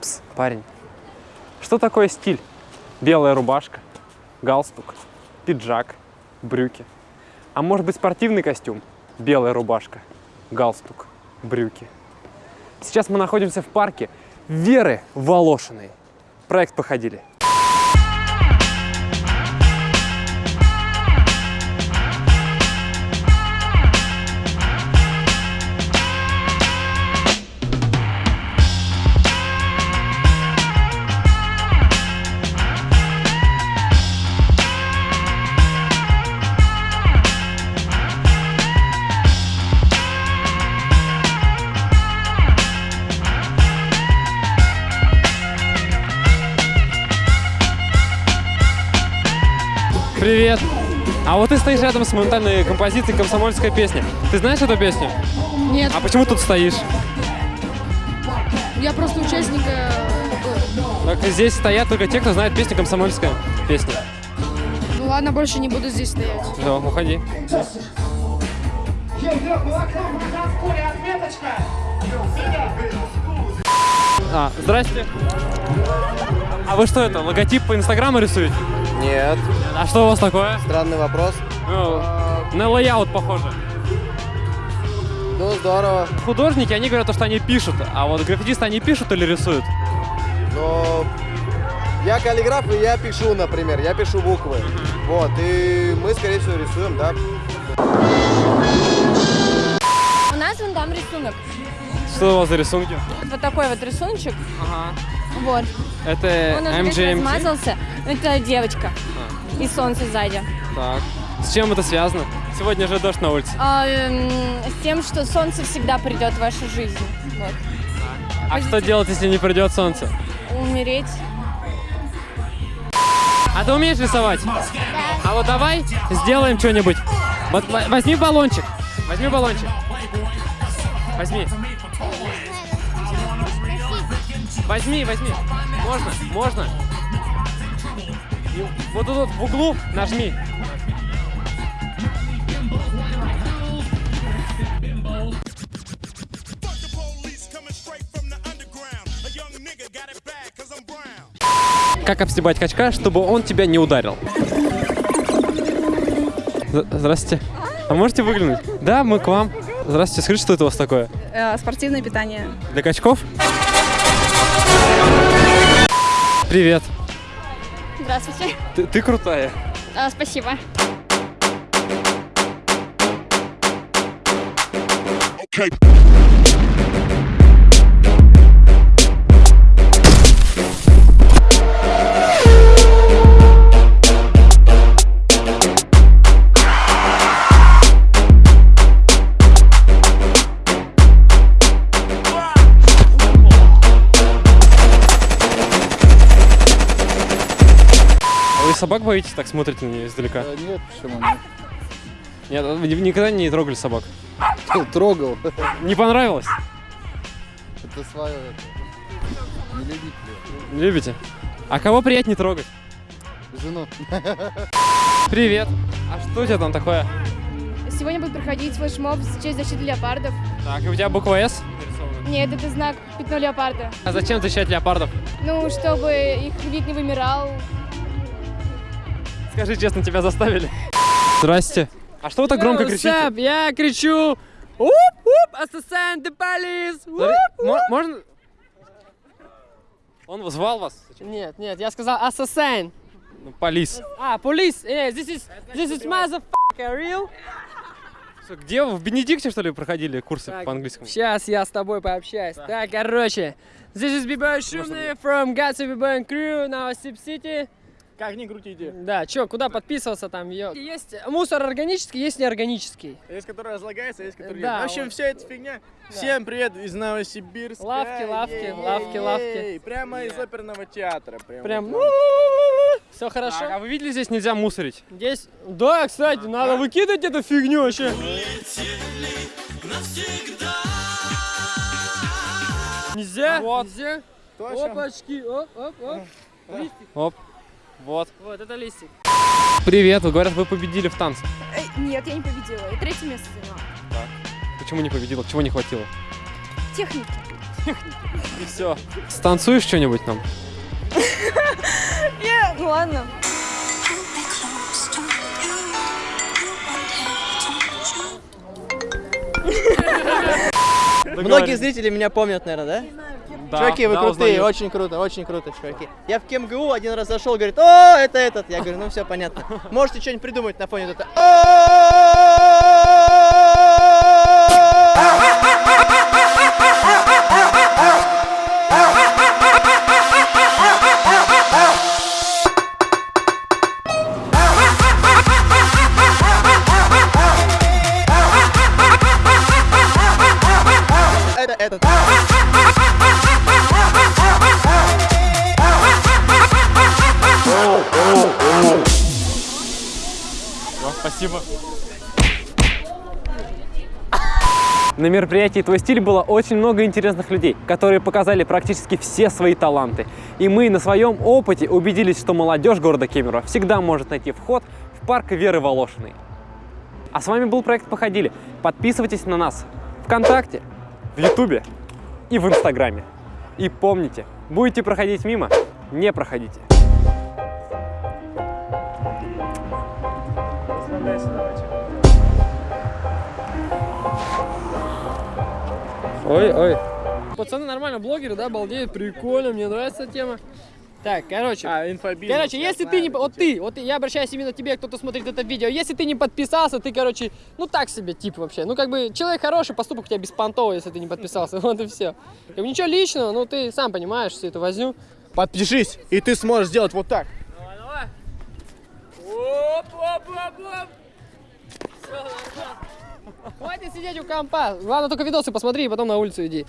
Пс, парень, что такое стиль? Белая рубашка, галстук, пиджак, брюки. А может быть спортивный костюм? Белая рубашка, галстук, брюки. Сейчас мы находимся в парке Веры Волошиной. Проект «Походили». Привет! А вот ты стоишь рядом с моментальной композицией «Комсомольская песня». Ты знаешь эту песню? Нет, А почему тут стоишь? я просто участник. э, Так, здесь стоят только те, кто знает песню «Комсомольская песня». Ну ладно, больше не буду здесь стоять. Все, уходи. А, здрасте. А вы что это, логотип по инстаграму рисуете? Нет, А что у вас такое? странный вопрос. Ну, на layout похоже. Ну, здорово. Художники, они говорят, что они пишут, а вот граффитисты, они пишут или рисуют? Но я каллиграф, и я пишу, например, я пишу буквы. Вот, и мы, скорее всего, рисуем, да. У нас вон там рисунок. Что у вас за рисунки? Вот такой вот рисуночек. Ага. Вот. Это Он уже весь MGMT? размазался. Это девочка. И солнце сзади. Так. С чем это связано? Сегодня же дождь на улице. А, эм, с тем, что солнце всегда придет в вашу жизнь. Вот. А что делать, если не придет солнце? Умереть. А ты умеешь рисовать? А вот давай сделаем что-нибудь. Вот возьми баллончик. Возьми баллончик. Возьми. Возьми, возьми. Можно, можно. Вот тут вот в углу нажми. Как обстебать качка, чтобы он тебя не ударил? Здравствуйте. А можете выглянуть? Да, мы к вам. Здравствуйте, скажите, что это у вас такое? Э, спортивное питание. Для качков? Привет. Здравствуйте. Ты, ты крутая. А, спасибо. А вы собак боитесь, так смотрите на нее издалека? Нет, почему нет? Нет, вы никогда не трогали собак? Трогал. Не понравилось? Это свое. Не любить Не любите? А кого приятнее трогать? Жену. Привет. А что у тебя там такое? Сегодня будет проходить флешмоб в честь защиты леопардов. Так, и у тебя буква «С» нарисована? Нет, это знак пятно леопарда. А зачем защищать леопардов? Ну, чтобы их вид не вымирал. Скажи честно, тебя заставили? Здрасте. А что вы так громко кричите? Я кричу Уп-уп, ассасин, the police! Можно? Он звал вас? Нет, нет, я сказал ассасин. Ну, полис. А, police, э, this is, this is motherfucker, real? Где вы? В Бенедикте, что ли, проходили курсы Так, по английскому? Сейчас я с тобой пообщаюсь. Так, короче, this is Бибой Шумный from Gatsby Бибой Crew, City. Как не крутите. Да, чё, куда подписываться там? ё? Есть мусор органический, есть неорганический. Есть, который разлагается, есть, который Да, нет. В общем, вот. вся эта фигня. Всем привет из Новосибирска. Лавки, лавки, Ей-ей-ей. лавки, лавки. Прямо из оперного театра. Прям. Прям, вот все хорошо. Так, а вы видели, здесь нельзя мусорить? Здесь, да, кстати, надо выкидывать эту фигню вообще. Нельзя, Вот. нельзя. Точно. Опачки, оп, оп, оп. Оп. Вот. Вот, это листик. Привет, вы говорят, вы победили в танце. Нет, я не победила. Я третье место заняла. Почему не победила? Чего не хватило? Техники. И все. Станцуешь что-нибудь нам? Нет, ну ладно. Многие зрители меня помнят, наверное, да? Да, чуваки, вы да, крутые, узнают. очень круто, очень круто, чуваки. Я в КМГУ один раз зашел, говорит, о, это этот. Я говорю, ну все понятно. Можете что-нибудь придумать на фоне вот Спасибо. На мероприятии «Твой стиль» было очень много интересных людей, которые показали практически все свои таланты. И мы на своем опыте убедились, что молодежь города Кемерово всегда может найти вход в парк Веры Волошиной. А с вами был проект «Походили». Подписывайтесь на нас ВКонтакте, в Ютубе и в Инстаграме. И помните, будете проходить мимо, не проходите. Ой, ой. Пацаны нормально, блогеры, да, балдеют, прикольно, мне нравится эта тема. Так, короче, А, инфобизнес. Короче, если знаю, ты не... это Вот ты, вот я обращаюсь именно к тебе, кто-то смотрит это видео. Если ты не подписался, ты, короче, ну так себе тип вообще. Ну как бы человек хороший, поступок у тебя беспонтовый, если ты не подписался. Вот и все. Ничего личного, ну ты сам понимаешь всю эту возню. Подпишись, и ты сможешь сделать вот так. Давай, давай. Оп, оп, оп, оп. Всё, нормально. Хватит сидеть у компа. Главное только видосы посмотри и потом на улицу иди.